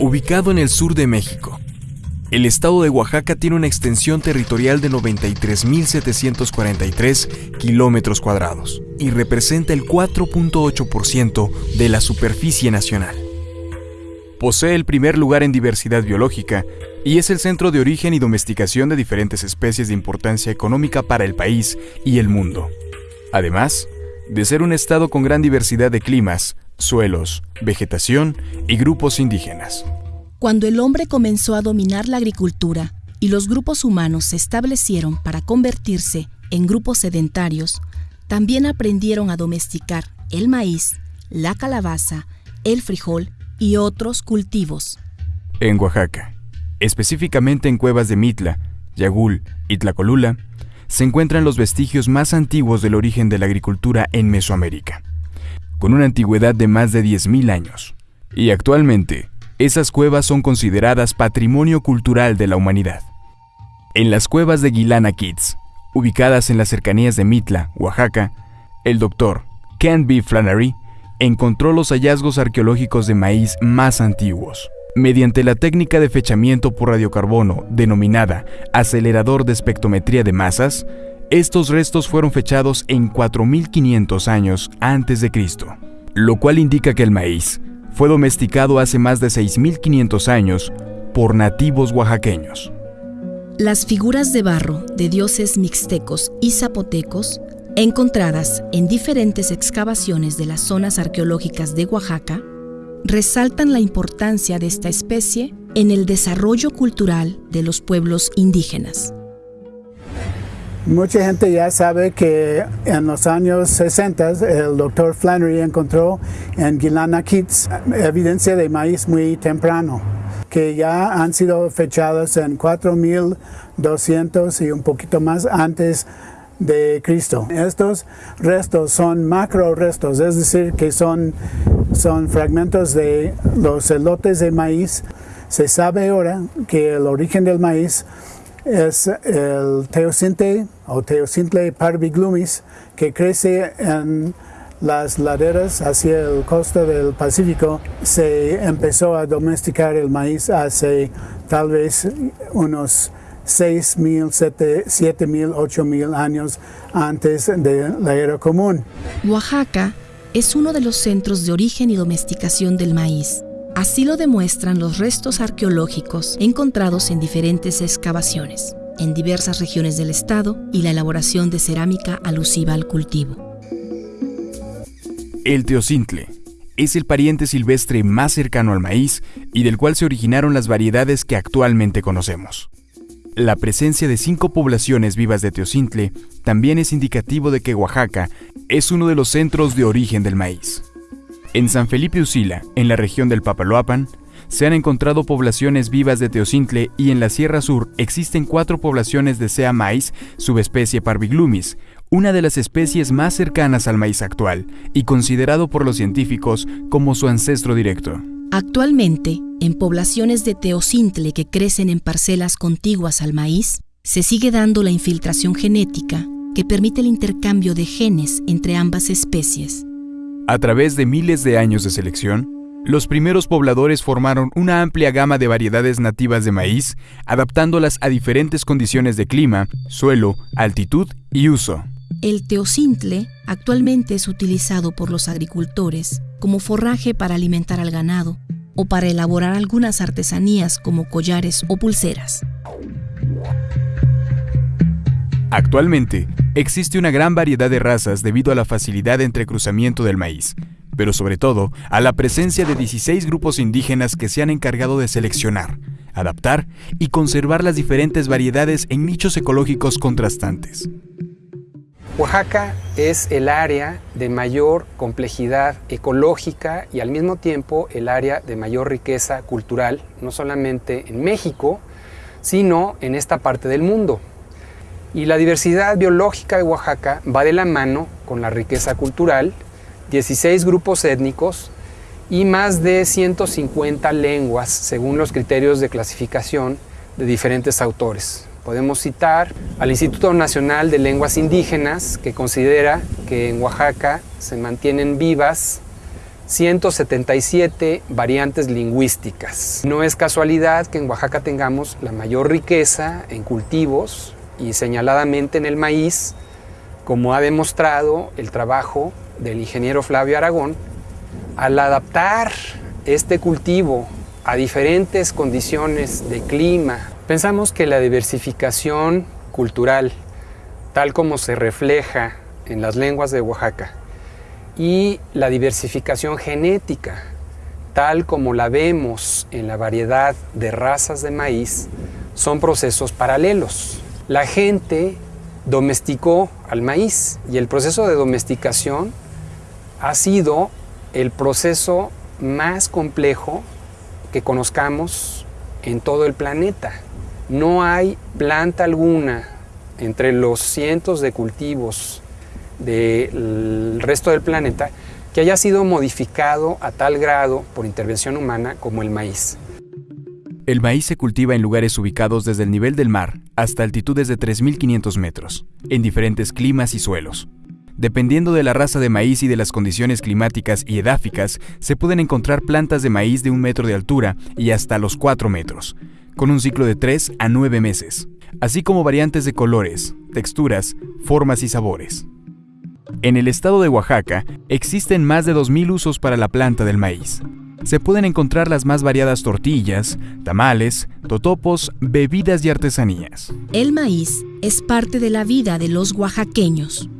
Ubicado en el sur de México, el estado de Oaxaca tiene una extensión territorial de 93.743 kilómetros cuadrados y representa el 4.8% de la superficie nacional. Posee el primer lugar en diversidad biológica y es el centro de origen y domesticación de diferentes especies de importancia económica para el país y el mundo. Además, de ser un estado con gran diversidad de climas, suelos, vegetación y grupos indígenas. Cuando el hombre comenzó a dominar la agricultura y los grupos humanos se establecieron para convertirse en grupos sedentarios, también aprendieron a domesticar el maíz, la calabaza, el frijol y otros cultivos. En Oaxaca, específicamente en cuevas de Mitla, Yagul y Tlacolula, se encuentran los vestigios más antiguos del origen de la agricultura en Mesoamérica, con una antigüedad de más de 10.000 años. Y actualmente, esas cuevas son consideradas patrimonio cultural de la humanidad. En las cuevas de Guilana Kids, ubicadas en las cercanías de Mitla, Oaxaca, el doctor Ken B. Flannery encontró los hallazgos arqueológicos de maíz más antiguos. Mediante la técnica de fechamiento por radiocarbono denominada acelerador de espectrometría de masas, estos restos fueron fechados en 4500 años antes de Cristo, lo cual indica que el maíz fue domesticado hace más de 6500 años por nativos oaxaqueños. Las figuras de barro de dioses mixtecos y zapotecos, encontradas en diferentes excavaciones de las zonas arqueológicas de Oaxaca, resaltan la importancia de esta especie en el desarrollo cultural de los pueblos indígenas. Mucha gente ya sabe que en los años 60 el doctor Flannery encontró en Guilana Kids evidencia de maíz muy temprano, que ya han sido fechados en 4200 y un poquito más antes de Cristo. Estos restos son macro restos, es decir, que son son fragmentos de los elotes de maíz. Se sabe ahora que el origen del maíz es el teocinte o teocintle parviglumis que crece en las laderas hacia el costa del Pacífico. Se empezó a domesticar el maíz hace tal vez unos 6.000, 7.000, 8.000 años antes de la era común. Oaxaca es uno de los centros de origen y domesticación del maíz. Así lo demuestran los restos arqueológicos encontrados en diferentes excavaciones, en diversas regiones del estado y la elaboración de cerámica alusiva al cultivo. El teocintle es el pariente silvestre más cercano al maíz y del cual se originaron las variedades que actualmente conocemos. La presencia de cinco poblaciones vivas de Teocintle también es indicativo de que Oaxaca es uno de los centros de origen del maíz. En San Felipe Usila, en la región del Papaloapan, se han encontrado poblaciones vivas de Teocintle y en la Sierra Sur existen cuatro poblaciones de Sea maíz, subespecie Parviglumis, una de las especies más cercanas al maíz actual y considerado por los científicos como su ancestro directo. Actualmente, en poblaciones de teocintle que crecen en parcelas contiguas al maíz, se sigue dando la infiltración genética que permite el intercambio de genes entre ambas especies. A través de miles de años de selección, los primeros pobladores formaron una amplia gama de variedades nativas de maíz, adaptándolas a diferentes condiciones de clima, suelo, altitud y uso. El teocintle actualmente es utilizado por los agricultores como forraje para alimentar al ganado o para elaborar algunas artesanías como collares o pulseras. Actualmente, existe una gran variedad de razas debido a la facilidad de entrecruzamiento del maíz, pero sobre todo a la presencia de 16 grupos indígenas que se han encargado de seleccionar, adaptar y conservar las diferentes variedades en nichos ecológicos contrastantes. Oaxaca es el área de mayor complejidad ecológica y al mismo tiempo el área de mayor riqueza cultural, no solamente en México, sino en esta parte del mundo. Y la diversidad biológica de Oaxaca va de la mano con la riqueza cultural, 16 grupos étnicos y más de 150 lenguas según los criterios de clasificación de diferentes autores. Podemos citar al Instituto Nacional de Lenguas Indígenas, que considera que en Oaxaca se mantienen vivas 177 variantes lingüísticas. No es casualidad que en Oaxaca tengamos la mayor riqueza en cultivos y señaladamente en el maíz, como ha demostrado el trabajo del ingeniero Flavio Aragón, al adaptar este cultivo a diferentes condiciones de clima, pensamos que la diversificación cultural, tal como se refleja en las lenguas de Oaxaca, y la diversificación genética, tal como la vemos en la variedad de razas de maíz, son procesos paralelos. La gente domesticó al maíz y el proceso de domesticación ha sido el proceso más complejo que conozcamos en todo el planeta. No hay planta alguna entre los cientos de cultivos del resto del planeta que haya sido modificado a tal grado por intervención humana como el maíz. El maíz se cultiva en lugares ubicados desde el nivel del mar hasta altitudes de 3.500 metros, en diferentes climas y suelos. Dependiendo de la raza de maíz y de las condiciones climáticas y edáficas, se pueden encontrar plantas de maíz de un metro de altura y hasta los 4 metros, con un ciclo de 3 a 9 meses, así como variantes de colores, texturas, formas y sabores. En el estado de Oaxaca existen más de 2.000 usos para la planta del maíz. Se pueden encontrar las más variadas tortillas, tamales, totopos, bebidas y artesanías. El maíz es parte de la vida de los oaxaqueños.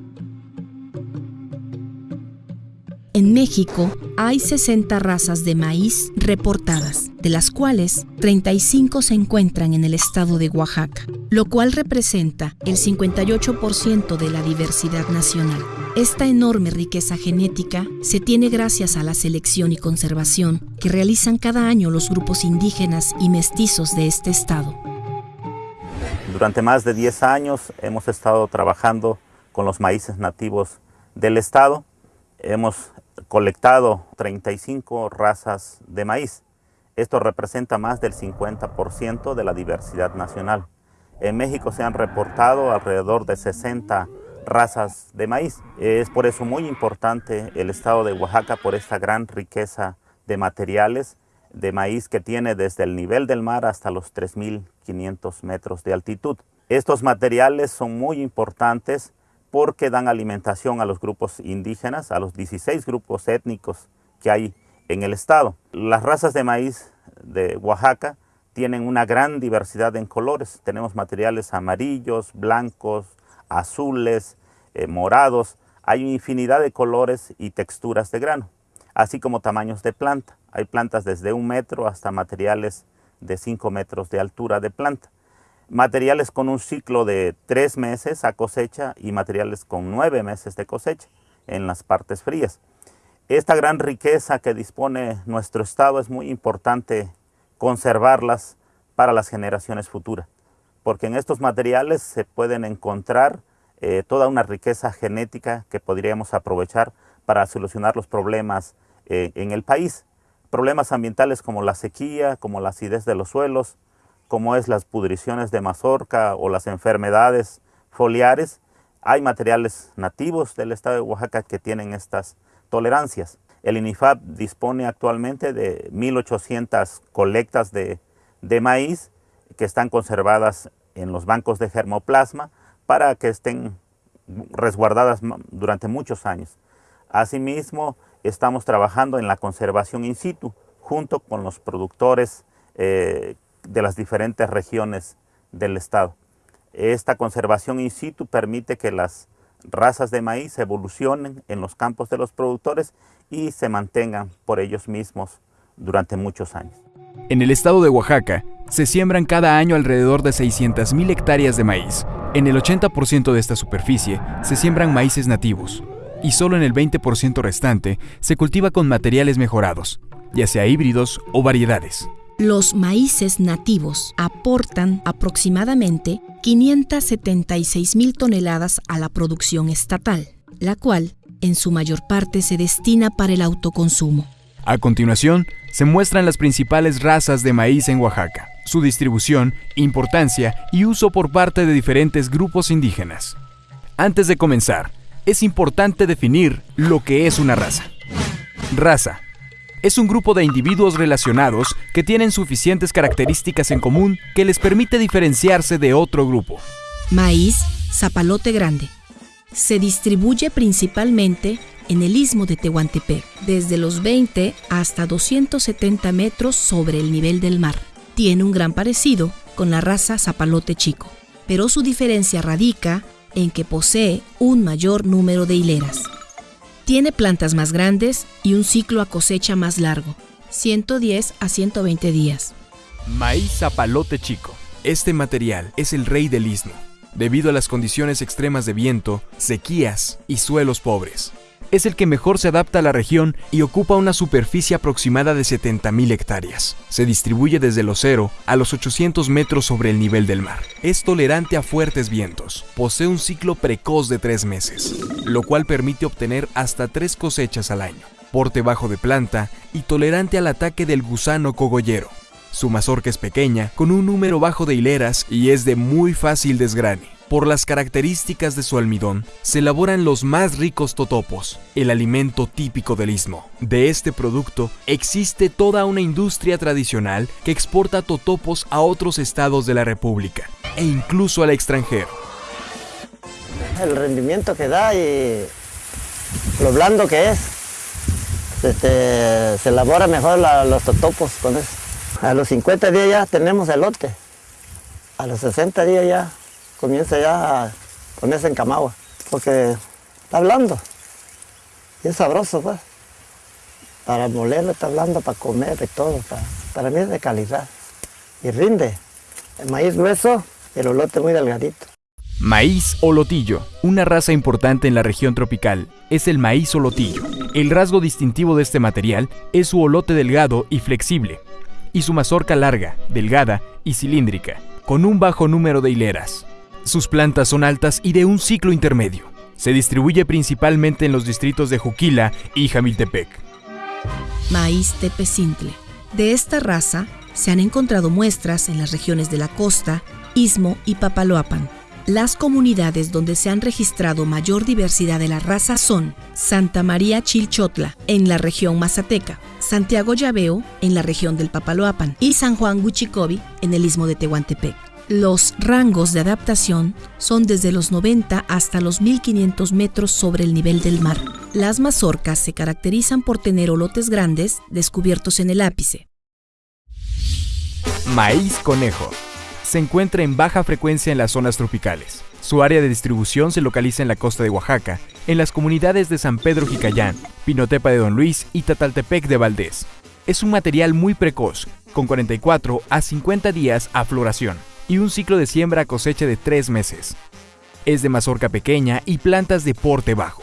En México hay 60 razas de maíz reportadas, de las cuales 35 se encuentran en el estado de Oaxaca, lo cual representa el 58% de la diversidad nacional. Esta enorme riqueza genética se tiene gracias a la selección y conservación que realizan cada año los grupos indígenas y mestizos de este estado. Durante más de 10 años hemos estado trabajando con los maíces nativos del estado. Hemos colectado 35 razas de maíz. Esto representa más del 50% de la diversidad nacional. En México se han reportado alrededor de 60 razas de maíz. Es por eso muy importante el estado de Oaxaca por esta gran riqueza de materiales de maíz que tiene desde el nivel del mar hasta los 3.500 metros de altitud. Estos materiales son muy importantes porque dan alimentación a los grupos indígenas, a los 16 grupos étnicos que hay en el estado. Las razas de maíz de Oaxaca tienen una gran diversidad en colores. Tenemos materiales amarillos, blancos, azules, eh, morados. Hay una infinidad de colores y texturas de grano, así como tamaños de planta. Hay plantas desde un metro hasta materiales de 5 metros de altura de planta materiales con un ciclo de tres meses a cosecha y materiales con nueve meses de cosecha en las partes frías. Esta gran riqueza que dispone nuestro estado es muy importante conservarlas para las generaciones futuras, porque en estos materiales se pueden encontrar eh, toda una riqueza genética que podríamos aprovechar para solucionar los problemas eh, en el país. Problemas ambientales como la sequía, como la acidez de los suelos, como es las pudriciones de mazorca o las enfermedades foliares, hay materiales nativos del estado de Oaxaca que tienen estas tolerancias. El INIFAP dispone actualmente de 1.800 colectas de, de maíz que están conservadas en los bancos de germoplasma para que estén resguardadas durante muchos años. Asimismo, estamos trabajando en la conservación in situ junto con los productores eh, de las diferentes regiones del estado. Esta conservación in situ permite que las razas de maíz evolucionen en los campos de los productores y se mantengan por ellos mismos durante muchos años. En el estado de Oaxaca, se siembran cada año alrededor de 600.000 hectáreas de maíz. En el 80% de esta superficie se siembran maíces nativos y solo en el 20% restante se cultiva con materiales mejorados, ya sea híbridos o variedades. Los maíces nativos aportan aproximadamente 576 mil toneladas a la producción estatal, la cual en su mayor parte se destina para el autoconsumo. A continuación, se muestran las principales razas de maíz en Oaxaca, su distribución, importancia y uso por parte de diferentes grupos indígenas. Antes de comenzar, es importante definir lo que es una raza. Raza. Es un grupo de individuos relacionados que tienen suficientes características en común que les permite diferenciarse de otro grupo. Maíz, zapalote grande. Se distribuye principalmente en el istmo de Tehuantepec, desde los 20 hasta 270 metros sobre el nivel del mar. Tiene un gran parecido con la raza zapalote chico, pero su diferencia radica en que posee un mayor número de hileras. Tiene plantas más grandes y un ciclo a cosecha más largo, 110 a 120 días. Maíz zapalote chico. Este material es el rey del istmo, debido a las condiciones extremas de viento, sequías y suelos pobres. Es el que mejor se adapta a la región y ocupa una superficie aproximada de 70.000 hectáreas. Se distribuye desde los 0 a los 800 metros sobre el nivel del mar. Es tolerante a fuertes vientos. Posee un ciclo precoz de 3 meses, lo cual permite obtener hasta 3 cosechas al año. Porte bajo de planta y tolerante al ataque del gusano cogollero. Su mazorca es pequeña, con un número bajo de hileras y es de muy fácil desgrane. Por las características de su almidón, se elaboran los más ricos totopos, el alimento típico del istmo. De este producto existe toda una industria tradicional que exporta totopos a otros estados de la República e incluso al extranjero. El rendimiento que da y lo blando que es, este, se elabora mejor los totopos con eso. A los 50 días ya tenemos elote, a los 60 días ya comienza ya a ponerse en camagua, porque está blando y es sabroso pues. Para molerlo está blando, para comer, de todo, para, para mí es de calidad y rinde. El maíz grueso, el olote muy delgadito. Maíz olotillo, una raza importante en la región tropical, es el maíz olotillo. El rasgo distintivo de este material es su olote delgado y flexible, y su mazorca larga, delgada y cilíndrica, con un bajo número de hileras. Sus plantas son altas y de un ciclo intermedio. Se distribuye principalmente en los distritos de Juquila y Jamiltepec. Maíz tepecintle. De esta raza se han encontrado muestras en las regiones de la costa, Istmo y Papaloapan. Las comunidades donde se han registrado mayor diversidad de la raza son Santa María Chilchotla, en la región Mazateca, Santiago Llaveo, en la región del Papaloapan, y San Juan Guchicobi, en el istmo de Tehuantepec. Los rangos de adaptación son desde los 90 hasta los 1500 metros sobre el nivel del mar. Las mazorcas se caracterizan por tener olotes grandes descubiertos en el ápice. Maíz conejo. Se encuentra en baja frecuencia en las zonas tropicales. Su área de distribución se localiza en la costa de Oaxaca, en las comunidades de San Pedro Jicayán, Pinotepa de Don Luis y Tataltepec de Valdés. Es un material muy precoz, con 44 a 50 días a floración y un ciclo de siembra a cosecha de 3 meses. Es de mazorca pequeña y plantas de porte bajo.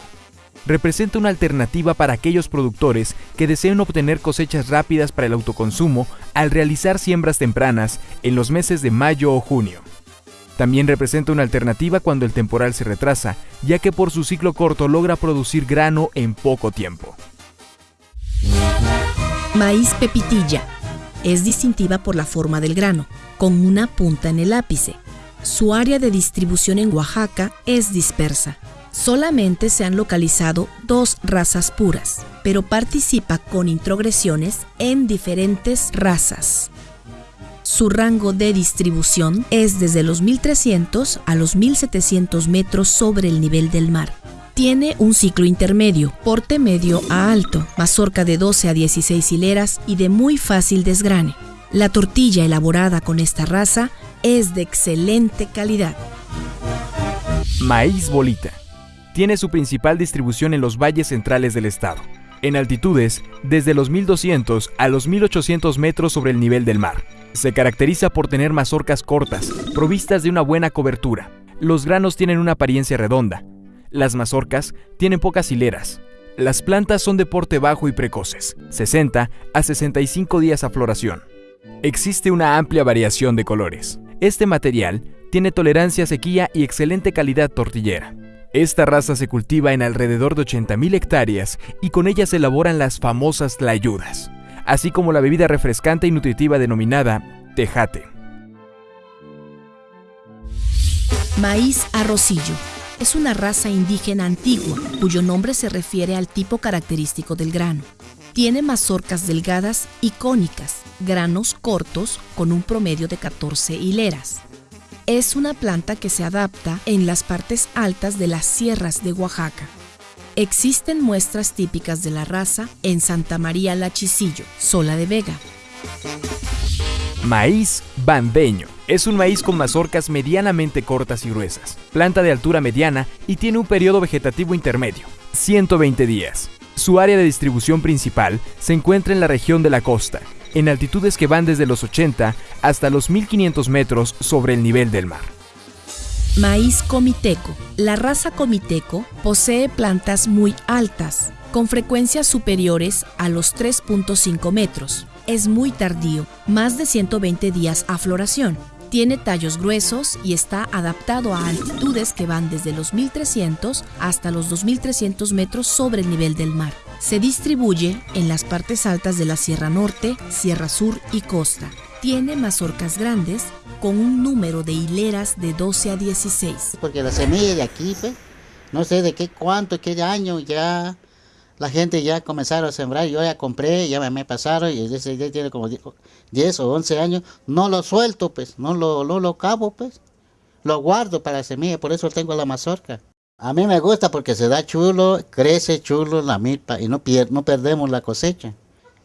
Representa una alternativa para aquellos productores que deseen obtener cosechas rápidas para el autoconsumo al realizar siembras tempranas en los meses de mayo o junio. También representa una alternativa cuando el temporal se retrasa, ya que por su ciclo corto logra producir grano en poco tiempo. Maíz pepitilla. Es distintiva por la forma del grano, con una punta en el ápice. Su área de distribución en Oaxaca es dispersa. Solamente se han localizado dos razas puras, pero participa con introgresiones en diferentes razas. Su rango de distribución es desde los 1300 a los 1700 metros sobre el nivel del mar. Tiene un ciclo intermedio, porte medio a alto, mazorca de 12 a 16 hileras y de muy fácil desgrane. La tortilla elaborada con esta raza es de excelente calidad. Maíz bolita. Tiene su principal distribución en los valles centrales del estado, en altitudes desde los 1200 a los 1800 metros sobre el nivel del mar. Se caracteriza por tener mazorcas cortas, provistas de una buena cobertura. Los granos tienen una apariencia redonda. Las mazorcas tienen pocas hileras. Las plantas son de porte bajo y precoces, 60 a 65 días a floración. Existe una amplia variación de colores. Este material tiene tolerancia a sequía y excelente calidad tortillera. Esta raza se cultiva en alrededor de 80.000 hectáreas y con ella se elaboran las famosas tlayudas, así como la bebida refrescante y nutritiva denominada tejate. Maíz arrocillo. es una raza indígena antigua, cuyo nombre se refiere al tipo característico del grano. Tiene mazorcas delgadas y cónicas, granos cortos con un promedio de 14 hileras. Es una planta que se adapta en las partes altas de las sierras de Oaxaca. Existen muestras típicas de la raza en Santa María La Chisillo, Sola de Vega. Maíz bandeño. Es un maíz con mazorcas medianamente cortas y gruesas, planta de altura mediana y tiene un periodo vegetativo intermedio, 120 días. Su área de distribución principal se encuentra en la región de la costa, en altitudes que van desde los 80 hasta los 1500 metros sobre el nivel del mar. Maíz comiteco. La raza comiteco posee plantas muy altas, con frecuencias superiores a los 3.5 metros. Es muy tardío, más de 120 días a floración. Tiene tallos gruesos y está adaptado a altitudes que van desde los 1300 hasta los 2300 metros sobre el nivel del mar. Se distribuye en las partes altas de la Sierra Norte, Sierra Sur y Costa. Tiene mazorcas grandes con un número de hileras de 12 a 16. Porque la semilla de aquí, pues, no sé de qué cuánto, qué año ya la gente ya comenzaron a sembrar, yo ya compré, ya me pasaron y ese ya tiene como 10 o 11 años, no lo suelto, pues, no lo, no lo cabo, pues, lo guardo para la semilla, por eso tengo la mazorca. A mí me gusta porque se da chulo, crece chulo la milpa y no, no perdemos la cosecha.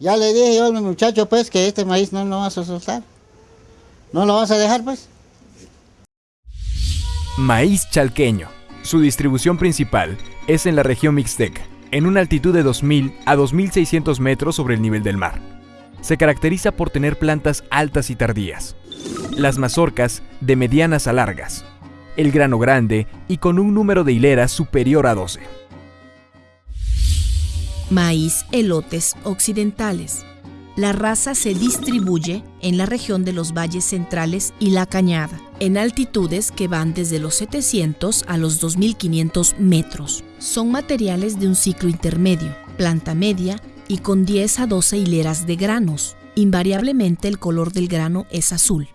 Ya le dije yo a mi muchacho pues que este maíz no lo vas a soltar. ¿No lo vas a dejar pues? Maíz chalqueño. Su distribución principal es en la región Mixteca, en una altitud de 2.000 a 2.600 metros sobre el nivel del mar. Se caracteriza por tener plantas altas y tardías. Las mazorcas de medianas a largas. El grano grande y con un número de hileras superior a 12. Maíz elotes occidentales. La raza se distribuye en la región de los valles centrales y la cañada, en altitudes que van desde los 700 a los 2500 metros. Son materiales de un ciclo intermedio, planta media y con 10 a 12 hileras de granos. Invariablemente el color del grano es azul.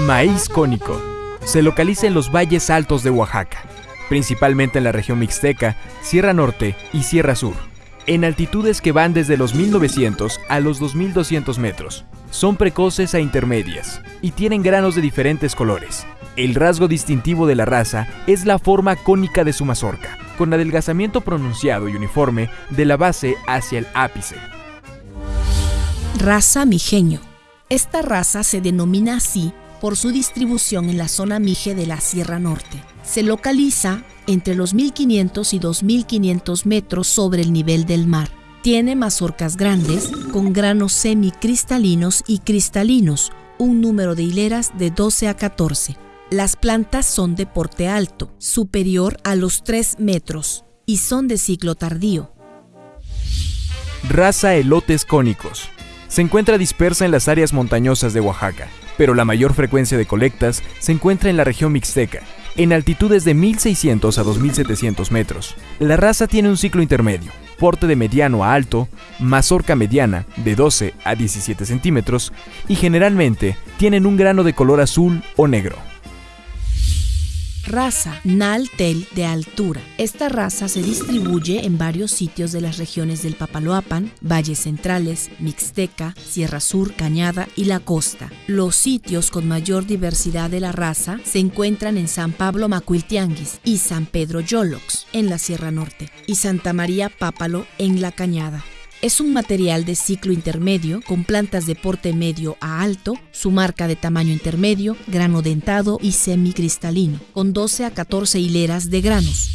Maíz cónico. Se localiza en los valles altos de Oaxaca, principalmente en la región Mixteca, Sierra Norte y Sierra Sur en altitudes que van desde los 1900 a los 2200 metros. Son precoces a intermedias y tienen granos de diferentes colores. El rasgo distintivo de la raza es la forma cónica de su mazorca, con adelgazamiento pronunciado y uniforme de la base hacia el ápice. Raza mijeño. Esta raza se denomina así por su distribución en la zona mije de la Sierra Norte. Se localiza entre los 1500 y 2500 metros sobre el nivel del mar. Tiene mazorcas grandes con granos semicristalinos y cristalinos, un número de hileras de 12 a 14. Las plantas son de porte alto, superior a los 3 metros, y son de ciclo tardío. Raza elotes cónicos. Se encuentra dispersa en las áreas montañosas de Oaxaca, pero la mayor frecuencia de colectas se encuentra en la región mixteca, en altitudes de 1600 a 2700 metros. La raza tiene un ciclo intermedio, porte de mediano a alto, mazorca mediana de 12 a 17 centímetros y generalmente tienen un grano de color azul o negro. Raza Naltel de altura. Esta raza se distribuye en varios sitios de las regiones del Papaloapan, Valles Centrales, Mixteca, Sierra Sur, Cañada y la Costa. Los sitios con mayor diversidad de la raza se encuentran en San Pablo Macuiltianguis y San Pedro Yolox, en la Sierra Norte, y Santa María Pápalo, en la Cañada. Es un material de ciclo intermedio con plantas de porte medio a alto, su marca de tamaño intermedio, grano dentado y semicristalino, con 12 a 14 hileras de granos.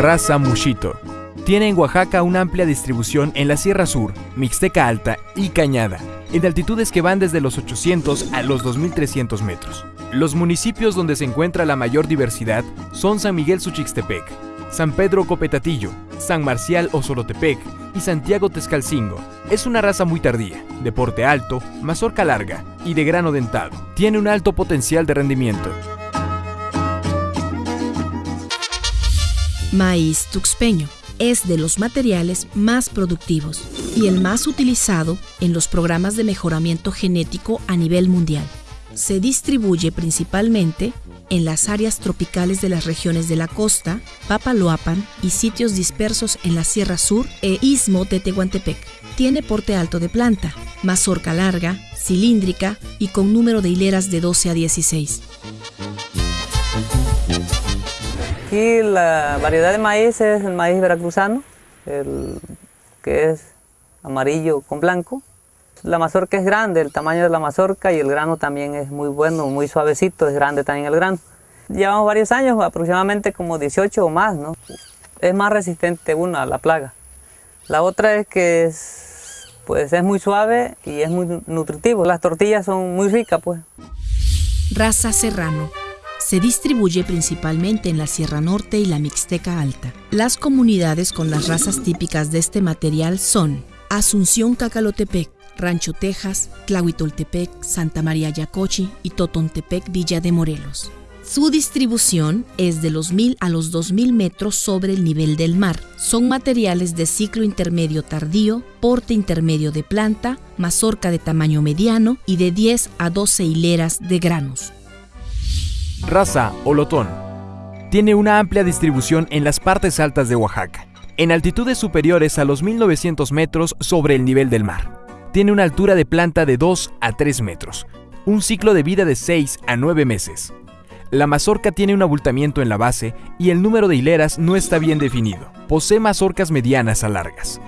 Raza Mushito. Tiene en Oaxaca una amplia distribución en la Sierra Sur, Mixteca Alta y Cañada, en altitudes que van desde los 800 a los 2300 metros. Los municipios donde se encuentra la mayor diversidad son San Miguel Suchixtepec, San Pedro Copetatillo, San Marcial Osolotepec y Santiago Tezcalcingo. Es una raza muy tardía, de porte alto, mazorca larga y de grano dentado. Tiene un alto potencial de rendimiento. Maíz tuxpeño es de los materiales más productivos y el más utilizado en los programas de mejoramiento genético a nivel mundial. Se distribuye principalmente en las áreas tropicales de las regiones de la costa, Papaloapan y sitios dispersos en la Sierra Sur e Istmo de Tehuantepec. Tiene porte alto de planta, mazorca larga, cilíndrica y con número de hileras de 12 a 16. Aquí la variedad de maíz es el maíz veracruzano, el que es amarillo con blanco. La mazorca es grande, el tamaño de la mazorca y el grano también es muy bueno, muy suavecito, es grande también el grano. Llevamos varios años, aproximadamente como 18 o más, ¿no? Es más resistente una a la plaga. La otra es que es, pues es muy suave y es muy nutritivo. Las tortillas son muy ricas, pues. Raza Serrano. Se distribuye principalmente en la Sierra Norte y la Mixteca Alta. Las comunidades con las razas típicas de este material son Asunción Cacalotepec, Rancho Texas, Tlahuitoltepec, Santa María Yacochi y Totontepec, Villa de Morelos. Su distribución es de los 1000 a los 2000 metros sobre el nivel del mar. Son materiales de ciclo intermedio tardío, porte intermedio de planta, mazorca de tamaño mediano y de 10 a 12 hileras de granos. Raza Olotón. Tiene una amplia distribución en las partes altas de Oaxaca, en altitudes superiores a los 1900 metros sobre el nivel del mar. Tiene una altura de planta de 2 a 3 metros, un ciclo de vida de 6 a 9 meses. La mazorca tiene un abultamiento en la base y el número de hileras no está bien definido. Posee mazorcas medianas a largas.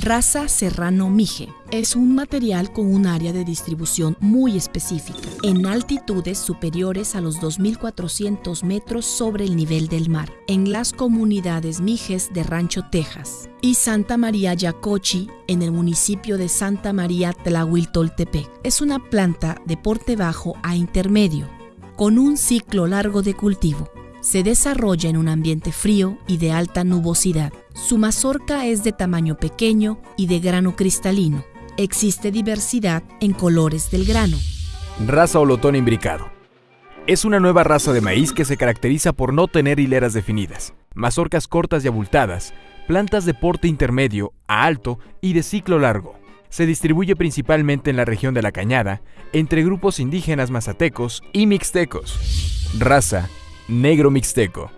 Raza Serrano Mije es un material con un área de distribución muy específica, en altitudes superiores a los 2.400 metros sobre el nivel del mar, en las comunidades Mijes de Rancho, Texas, y Santa María Yacochi, en el municipio de Santa María Tlahuiltoltepec. Es una planta de porte bajo a intermedio, con un ciclo largo de cultivo. Se desarrolla en un ambiente frío y de alta nubosidad. Su mazorca es de tamaño pequeño y de grano cristalino. Existe diversidad en colores del grano. Raza Olotón imbricado. Es una nueva raza de maíz que se caracteriza por no tener hileras definidas, mazorcas cortas y abultadas, plantas de porte intermedio a alto y de ciclo largo. Se distribuye principalmente en la región de la Cañada, entre grupos indígenas mazatecos y mixtecos. Raza Negro Mixteco.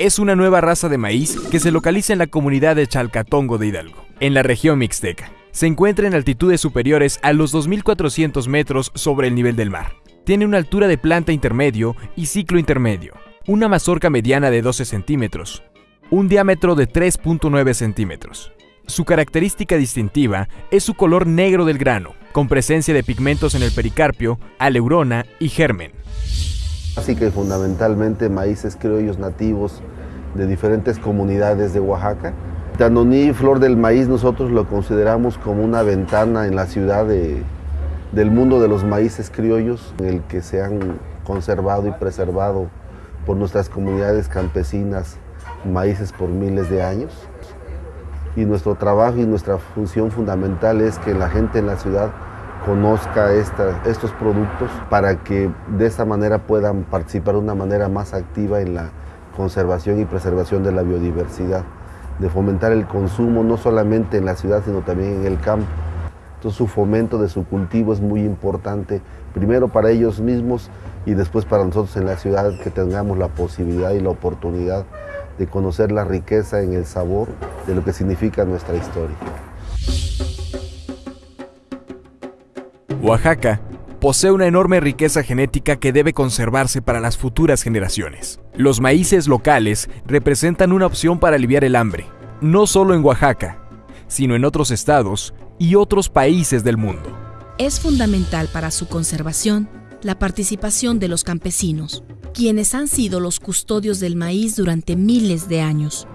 Es una nueva raza de maíz que se localiza en la comunidad de Chalcatongo de Hidalgo, en la región mixteca. Se encuentra en altitudes superiores a los 2.400 metros sobre el nivel del mar. Tiene una altura de planta intermedio y ciclo intermedio, una mazorca mediana de 12 centímetros, un diámetro de 3.9 centímetros. Su característica distintiva es su color negro del grano, con presencia de pigmentos en el pericarpio, aleurona y germen. Así que fundamentalmente maíces criollos nativos de diferentes comunidades de Oaxaca. Tanoní, flor del maíz, nosotros lo consideramos como una ventana en la ciudad del mundo de los maíces criollos, en el que se han conservado y preservado por nuestras comunidades campesinas maíces por miles de años. Y nuestro trabajo y nuestra función fundamental es que la gente en la ciudad conozca estos productos para que de esa manera puedan participar de una manera más activa en la conservación y preservación de la biodiversidad, de fomentar el consumo no solamente en la ciudad sino también en el campo. Entonces su fomento de su cultivo es muy importante, primero para ellos mismos y después para nosotros en la ciudad que tengamos la posibilidad y la oportunidad de conocer la riqueza en el sabor de lo que significa nuestra historia. Oaxaca posee una enorme riqueza genética que debe conservarse para las futuras generaciones. Los maíces locales representan una opción para aliviar el hambre, no solo en Oaxaca, sino en otros estados y otros países del mundo. Es fundamental para su conservación la participación de los campesinos, quienes han sido los custodios del maíz durante miles de años,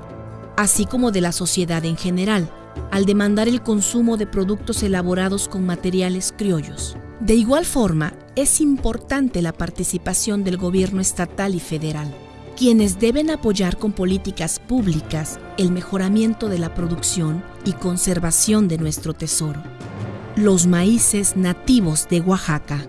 así como de la sociedad en general, al demandar el consumo de productos elaborados con materiales criollos. De igual forma, es importante la participación del gobierno estatal y federal, quienes deben apoyar con políticas públicas el mejoramiento de la producción y conservación de nuestro tesoro. Los maíces nativos de Oaxaca